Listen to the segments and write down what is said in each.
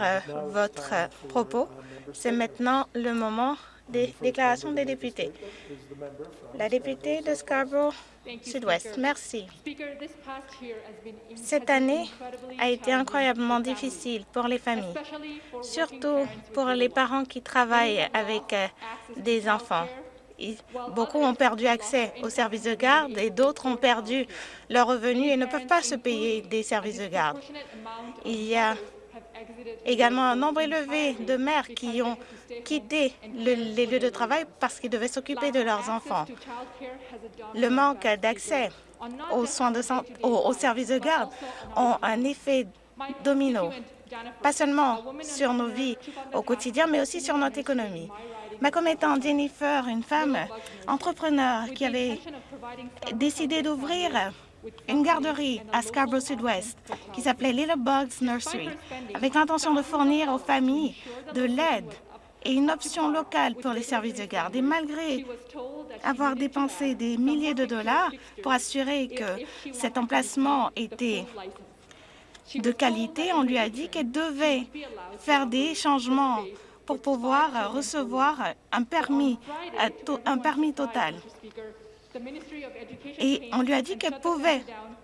euh, votre euh, propos. C'est maintenant le moment des déclarations des députés. La députée de Scarborough Sud-Ouest, merci. Cette année a été incroyablement difficile pour les familles, surtout pour les parents qui travaillent avec euh, des enfants. Beaucoup ont perdu accès aux services de garde et d'autres ont perdu leurs revenus et ne peuvent pas se payer des services de garde. Il y a également un nombre élevé de mères qui ont quitté les lieux de travail parce qu'ils devaient s'occuper de leurs enfants. Le manque d'accès aux soins de aux, services de garde ont un effet domino, pas seulement sur nos vies au quotidien, mais aussi sur notre économie. Ma commettante Jennifer, une femme entrepreneur qui avait décidé d'ouvrir une garderie à Scarborough Sud-Ouest qui s'appelait Little Bugs Nursery, avec l'intention de fournir aux familles de l'aide et une option locale pour les services de garde. Et malgré avoir dépensé des milliers de dollars pour assurer que cet emplacement était de qualité, on lui a dit qu'elle devait faire des changements pour pouvoir recevoir un permis, un permis total. Et on lui a dit qu'elle pouvait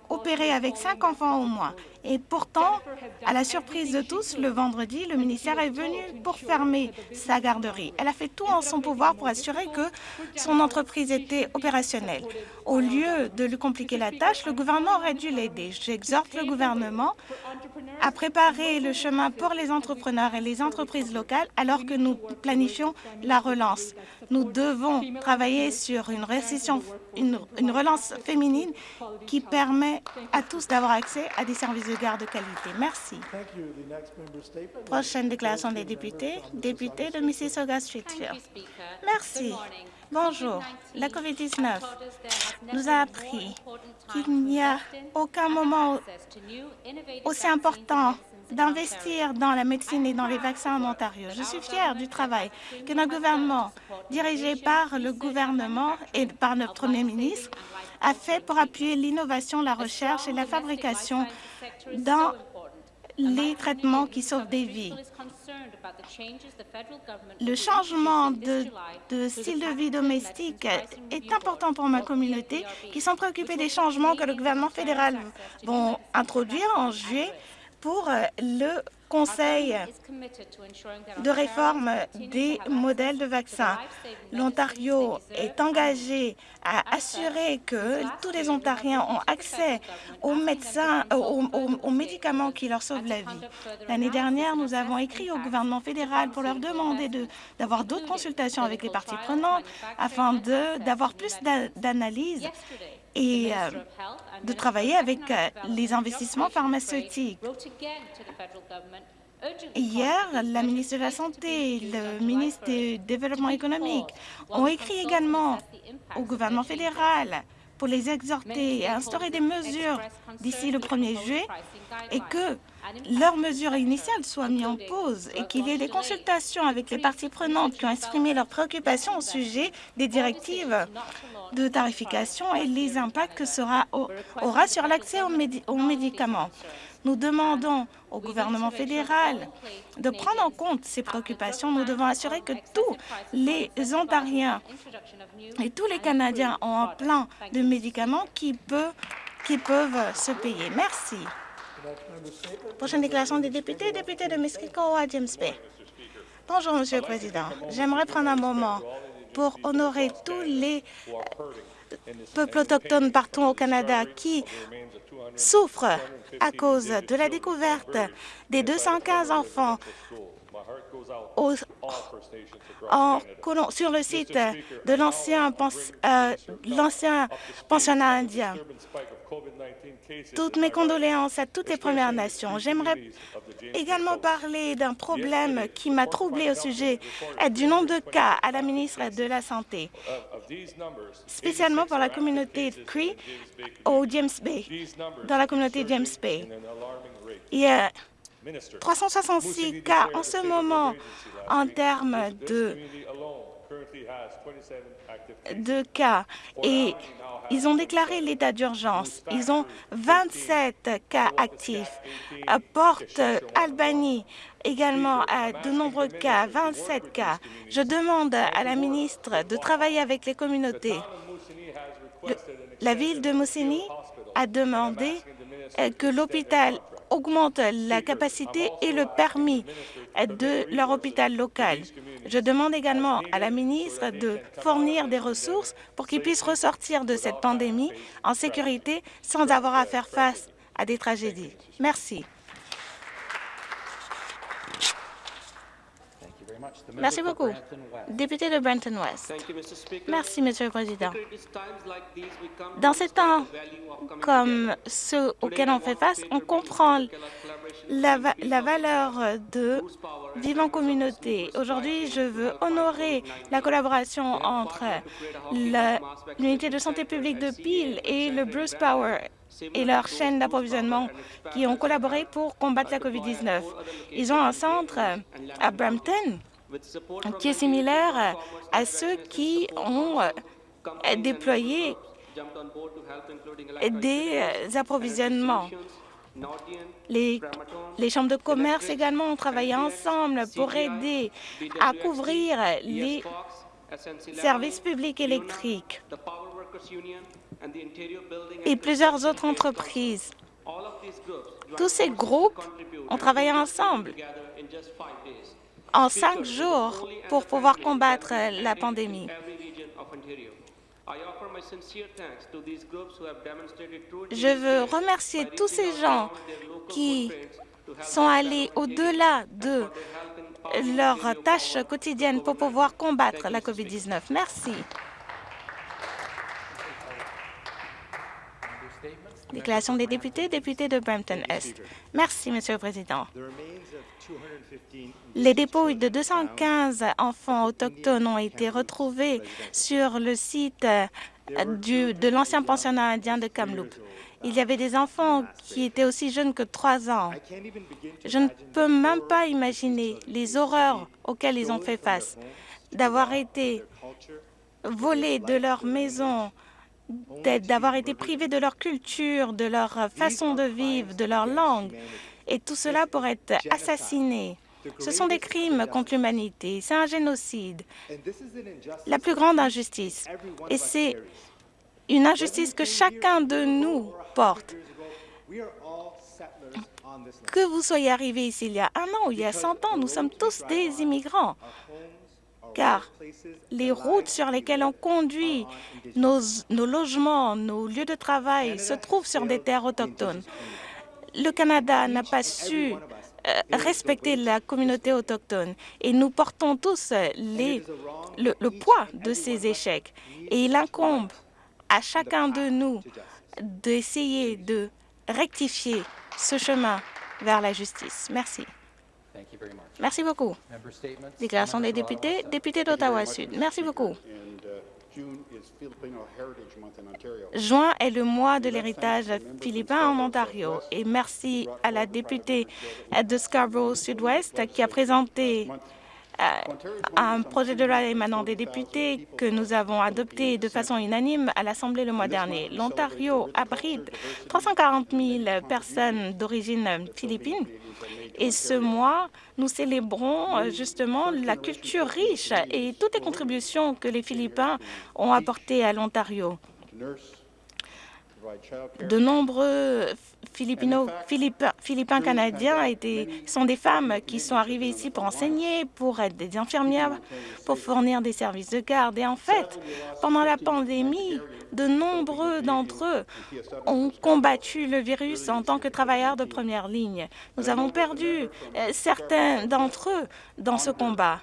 opérer avec cinq enfants au moins. Et pourtant, à la surprise de tous, le vendredi, le ministère est venu pour fermer sa garderie. Elle a fait tout en son pouvoir pour assurer que son entreprise était opérationnelle. Au lieu de lui compliquer la tâche, le gouvernement aurait dû l'aider. J'exhorte le gouvernement à préparer le chemin pour les entrepreneurs et les entreprises locales alors que nous planifions la relance. Nous devons travailler sur une, une, une relance féminine qui permet à tous d'avoir accès à des services de garde de qualité. Merci. Prochaine déclaration des députés, député de Mississauga-Streetfield. Merci. Bonjour. La COVID-19 nous a appris qu'il n'y a aucun moment aussi important d'investir dans la médecine et dans les vaccins en Ontario. Je suis fière du travail que notre gouvernement, dirigé par le gouvernement et par notre Premier ministre, a fait pour appuyer l'innovation, la recherche et la fabrication dans les traitements qui sauvent des vies. Le changement de, de, style de vie domestique est important pour ma communauté qui sont préoccupés des changements que le gouvernement fédéral va introduire en juillet pour le Conseil de réforme des modèles de vaccins. L'Ontario est engagé à assurer que tous les Ontariens ont accès aux médecins, aux, médicaments qui leur sauvent la vie. L'année dernière, nous avons écrit au gouvernement fédéral pour leur demander d'avoir d'autres consultations avec les parties prenantes afin d'avoir plus d'analyses et euh, de travailler avec euh, les investissements pharmaceutiques. Hier, la ministre de la Santé et le ministre du Développement économique ont écrit également au gouvernement fédéral pour les exhorter à instaurer des mesures d'ici le 1er juillet et que leurs mesures initiales soient mises en pause et qu'il y ait des consultations avec les parties prenantes qui ont exprimé leurs préoccupations au sujet des directives de tarification et les impacts que cela aura sur l'accès aux, médicaments. Nous demandons au gouvernement fédéral de prendre en compte ces préoccupations. Nous devons assurer que tous les Ontariens et tous les Canadiens ont un plan de médicaments qui, peut, qui peuvent se payer. Merci. Prochaine déclaration des députés, député de à James Bay. Bonjour, Monsieur le Président. J'aimerais prendre un moment pour honorer tous les peuples autochtones partout au Canada qui souffrent à cause de la découverte des 215 enfants sur le site de l'ancien euh, pensionnat indien. Toutes mes condoléances à toutes les Premières Nations. J'aimerais également parler d'un problème qui m'a troublé au sujet du nombre de cas à la ministre de la Santé, spécialement pour la communauté Cree au James Bay, dans la communauté James Bay. Il y a 366 cas en ce moment en termes de de cas et ils ont déclaré l'état d'urgence. Ils ont 27 cas actifs. Porte Albanie également a de nombreux cas, 27 cas. Je demande à la ministre de travailler avec les communautés. Le- la ville de Moussini a demandé euh, que l'hôpital augmente la capacité et le permis de leur hôpital local. Je demande également à la ministre de fournir des ressources pour qu'ils puissent ressortir de cette pandémie en sécurité sans avoir à faire face à des tragédies. Merci. Merci beaucoup. Député de Brenton West. Merci, Monsieur le Président. Dans ces temps comme ceux auxquels on fait face, on comprend la, va- la valeur de vivre en communauté. Aujourd'hui, je veux honorer la collaboration entre l'unité de santé publique de Peel et le Bruce Power et leur chaîne d'approvisionnement qui ont collaboré pour combattre la COVID-19. Ils ont un centre à Brampton qui est similaire à ceux qui ont euh, déployé des euh, approvisionnements. Les, les chambres de commerce également ont travaillé ensemble pour aider à couvrir les services publics électriques et plusieurs autres entreprises. Tous ces groupes ont travaillé ensemble en cinq jours pour pouvoir combattre la pandémie. Je veux remercier tous ces gens qui sont allés au-delà de leurs tâches quotidiennes pour pouvoir combattre la COVID-19. Merci. Déclaration des députés, député de Brampton-Est. Merci, Monsieur le Président. Les dépouilles de 215 enfants autochtones ont été retrouvés sur le site euh, du- de l'ancien pensionnat indien de Kamloops. Il y avait des enfants qui étaient aussi jeunes que trois ans. Je ne peux même pas imaginer les horreurs auxquelles ils ont fait face, d'avoir été volés de leur maison, d'avoir été privés de leur culture, de leur façon de vivre, de leur langue, et tout cela pour être assassinés. Ce sont des crimes contre l'humanité, c'est un génocide, la plus grande injustice. Et c'est une injustice que chacun de nous porte. Que vous soyez arrivé ici il y a un an ou il y a 100 ans, nous sommes tous des immigrants, car les routes sur lesquelles on conduit nos, logements, nos lieux de travail se trouvent sur des terres autochtones. Le Canada n'a pas su euh, respecter la communauté autochtone et nous portons tous le poids de ces échecs. Et il incombe à chacun de nous d'essayer de rectifier ce chemin vers la justice. Merci. Merci beaucoup. Déclaration des députés, député d'Ottawa-Sud. Merci beaucoup. Juin est le mois de l'héritage philippin en Ontario. Et merci à la députée de Scarborough Sud-Ouest qui a présenté euh, un projet de loi émanant des députés que nous avons adopté de façon unanime à l'Assemblée le mois dernier. L'Ontario abrite 340 000 personnes d'origine philippine et ce mois, nous célébrons euh, justement la culture riche et toutes les contributions que les Philippins ont apportées à l'Ontario. De nombreux Philippino, Philippins, canadiens sont des femmes qui sont arrivées ici pour enseigner, pour être des infirmières, pour fournir des services de garde. Et en fait, pendant la pandémie, de nombreux d'entre eux ont combattu le virus en tant que travailleurs de première ligne. Nous avons perdu euh, certains d'entre eux dans ce combat.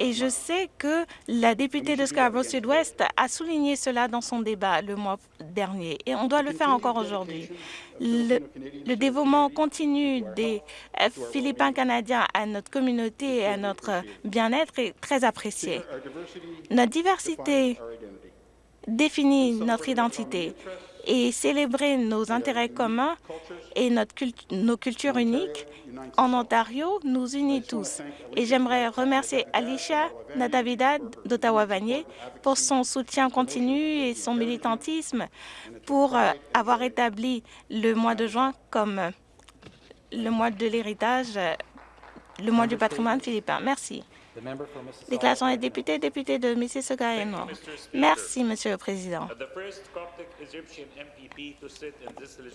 Et je sais que la députée de Scarborough Sud-Ouest a souligné cela dans son débat le mois dernier, et on doit le faire encore aujourd'hui. Le, le dévouement continu des euh, Philippins canadiens à notre communauté et à notre bien-être est très apprécié. Notre diversité définit notre identité et célébrer nos intérêts communs et notre nos cultures uniques en Ontario nous unit tous. Et j'aimerais remercier Alicia Nadavidad d'Ottawa-Vanier pour son soutien continu et son militantisme pour euh, avoir établi le mois de juin comme euh, le mois de l'héritage, euh, le mois du patrimoine philippin. Merci. Déclaration des députés, député de Mississauga et Nord. Merci, Monsieur le Président.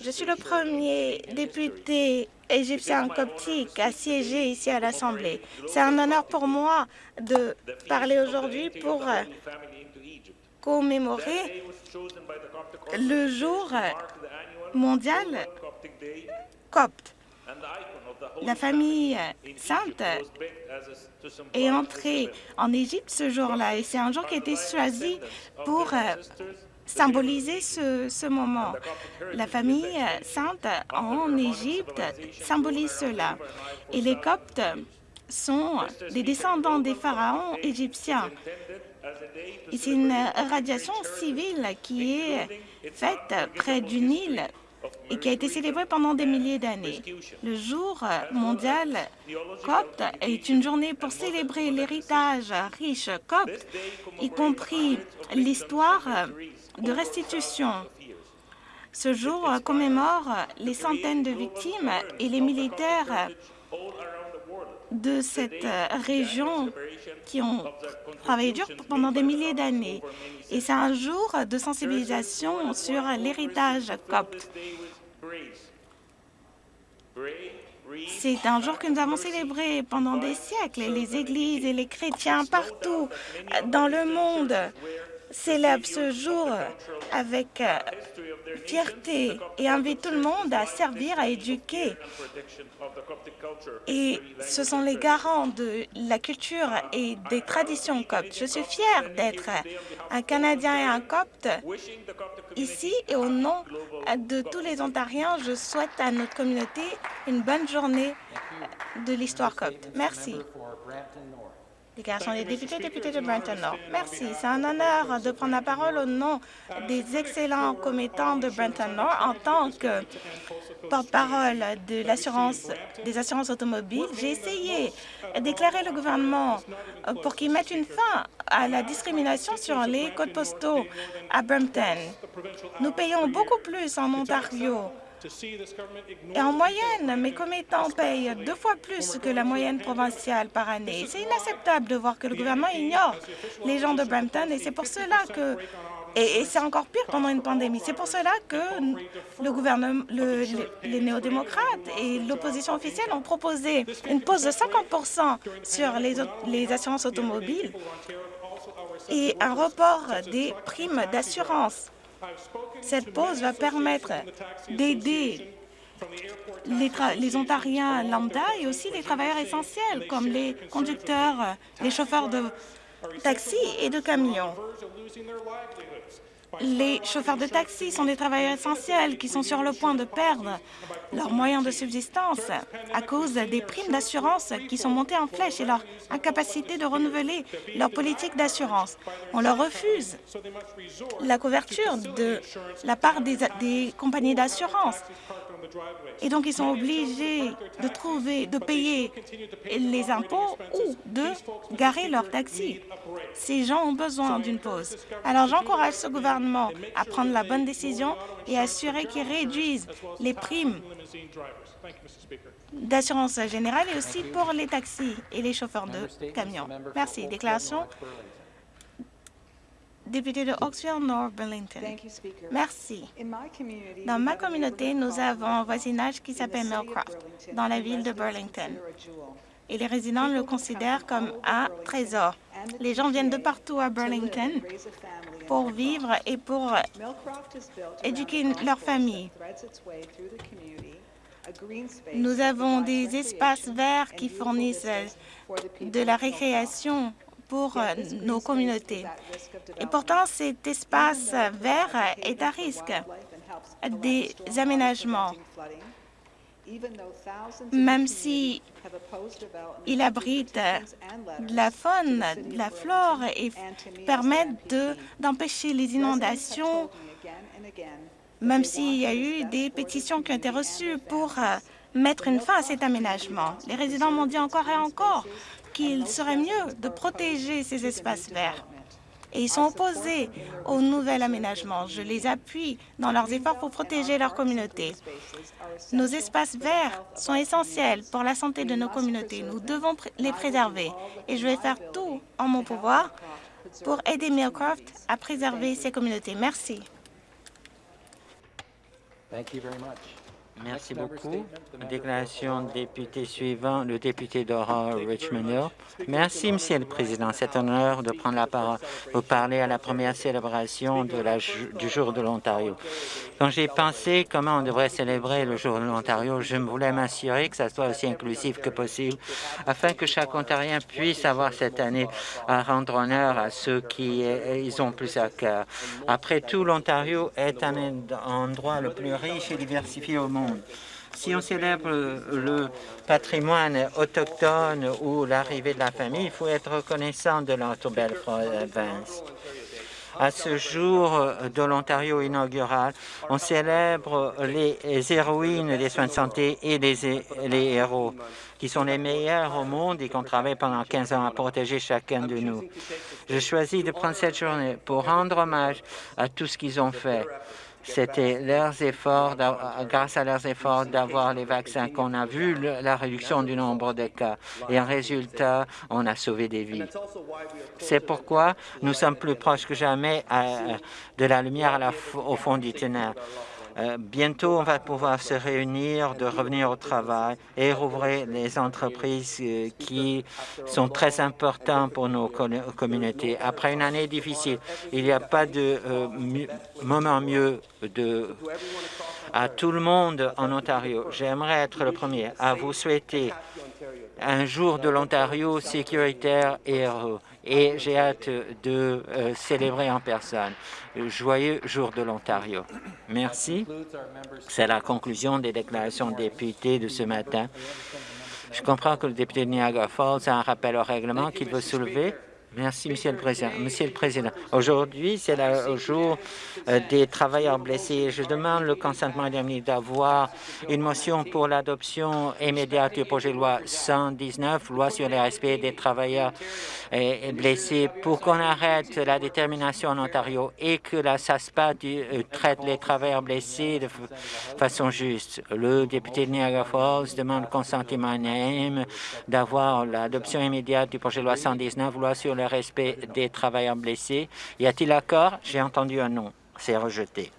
Je suis le premier député égyptien coptique à siéger ici à l'Assemblée. C'est un honneur pour moi de parler aujourd'hui pour euh, commémorer le jour mondial copte. La famille sainte est entrée en Égypte ce jour-là et c'est un jour qui a été choisi pour euh, symboliser ce, moment. La famille sainte en Égypte symbolise cela. Et les Coptes sont des descendants des pharaons égyptiens. Et c'est une radiation civile qui est faite près du Nil et qui a été célébré pendant des milliers d'années. Le jour mondial copte est une journée pour célébrer l'héritage riche copte, y compris l'histoire de restitution. Ce jour commémore les centaines de victimes et les militaires de cette région qui ont travaillé dur pendant des milliers d'années. Et c'est un jour de sensibilisation sur l'héritage copte. C'est un jour que nous avons célébré pendant des siècles. Les églises et les chrétiens partout dans le monde célèbrent ce jour avec euh, fierté et invite tout le monde à servir, à éduquer. Et ce sont les garants de la culture et des traditions coptes. Je suis fière d'être un Canadien et un copte ici et au nom de tous les Ontariens, je souhaite à notre communauté une bonne journée de l'histoire copte. Merci. Déclaration des députés, députés de Brenton Nord. Merci. C'est un honneur de prendre la parole au nom des excellents commettants de Brenton Nord en tant que porte-parole de l'assurance des assurances automobiles. J'ai essayé d'éclairer le gouvernement pour qu'il mette une fin à la discrimination sur les codes postaux à Brampton. Nous payons beaucoup plus en Ontario et en moyenne, mes commettants payent deux fois plus que la moyenne provinciale par année. C'est inacceptable de voir que le gouvernement ignore les gens de Brampton et c'est pour cela que et, c'est encore pire pendant une pandémie. C'est pour cela que le gouvernement, les néo-démocrates et l'opposition officielle ont proposé une pause de 50 sur les, les assurances automobiles et un report des primes d'assurance. Cette pause va permettre d'aider les, Ontariens lambda et aussi les travailleurs essentiels comme les conducteurs, les chauffeurs de taxi et de camions. Les chauffeurs de taxi sont des travailleurs essentiels qui sont sur le point de perdre leurs moyens de subsistance à cause des primes d'assurance qui sont montées en flèche et leur incapacité de renouveler leur politique d'assurance. On leur refuse la couverture de la part des, compagnies d'assurance. Et donc, ils sont obligés de trouver, de payer les impôts ou de garer leur taxi. Ces gens ont besoin d'une pause. Alors, j'encourage ce gouvernement à prendre la bonne décision et assurer qu'ils réduisent les primes d'assurance générale et aussi pour les taxis et les chauffeurs de camions. Merci. Déclaration député de Oxford North Burlington. Merci. Dans ma communauté, nous avons un voisinage qui s'appelle Millcroft, dans la ville de Burlington. Et les résidents le considèrent comme un trésor. Les gens viennent de partout à Burlington pour vivre et pour éduquer leur famille. Nous avons des espaces verts qui fournissent de la récréation pour euh, nos communautés. Et pourtant, cet espace vert est à risque des aménagements. Même si il abrite de la faune, de la flore et permet d'empêcher les inondations, même s'il y a eu des pétitions qui ont été reçues pour euh, mettre une fin à cet aménagement. Les résidents m'ont dit encore et encore qu'il serait mieux de protéger ces espaces verts. Et ils sont opposés au nouvel aménagement. Je les appuie dans leurs efforts pour protéger leur communauté. Nos espaces verts sont essentiels pour la santé de nos communautés. Nous devons les préserver. Et je vais faire tout en mon pouvoir pour aider Millcroft à préserver ses communautés. Merci. Merci beaucoup. Déclaration député suivant, le député d'Aurora Richmond Hill. Merci, Monsieur le Président. C'est un honneur de prendre la parole pour parler à la première célébration de la, du Jour de l'Ontario. Quand j'ai pensé comment on devrait célébrer le Jour de l'Ontario, je voulais m'assurer que ça soit aussi inclusif que possible, afin que chaque Ontarien puisse avoir cette année à rendre honneur à ceux qui ils ont plus à cœur. Après tout, l'Ontario est un endroit le plus riche et diversifié au monde si on célèbre le patrimoine autochtone ou l'arrivée de la famille, il faut être reconnaissant de notre belle province. À ce jour de l'Ontario inaugural, on célèbre les héroïnes des soins de santé et les, les héros, qui sont les meilleurs au monde et qui ont travaillé pendant 15 ans à protéger chacun de nous. Je choisis de prendre cette journée pour rendre hommage à tout ce qu'ils ont fait c'était leurs efforts, grâce à leurs efforts d'avoir les vaccins qu'on a vu la réduction du nombre de cas. Et en résultat, on a sauvé des vies. C'est pourquoi nous sommes plus proches que jamais de la lumière au fond du tunnel. Euh, bientôt, on va pouvoir se réunir, de revenir au travail et rouvrir les entreprises euh, qui sont très importantes pour nos communautés. Après une année difficile, il n'y a pas de euh, moment mieux de à tout le monde en Ontario. J'aimerais être le premier à vous souhaiter un jour de l'Ontario sécuritaire et heureux et j'ai hâte de euh, célébrer en personne. Joyeux jour de l'Ontario. Merci. C'est la conclusion des déclarations de députés de ce matin. Je comprends que le député de Niagara Falls a un rappel au règlement qu'il veut soulever. Merci, Monsieur le Président. Monsieur le Président, aujourd'hui, c'est le jour euh, des travailleurs blessés. Je demande le consentement d'avoir une motion pour l'adoption immédiate du projet de loi 119, loi sur le respect des travailleurs euh, blessés, pour qu'on arrête la détermination en Ontario et que la SASPA euh, traite les travailleurs blessés de façon juste. Le député de Niagara Falls demande le consentement d'avoir l'adoption immédiate du projet de loi 119, loi sur le respect des travailleurs blessés. Y a-t-il accord? J'ai entendu un non. C'est rejeté.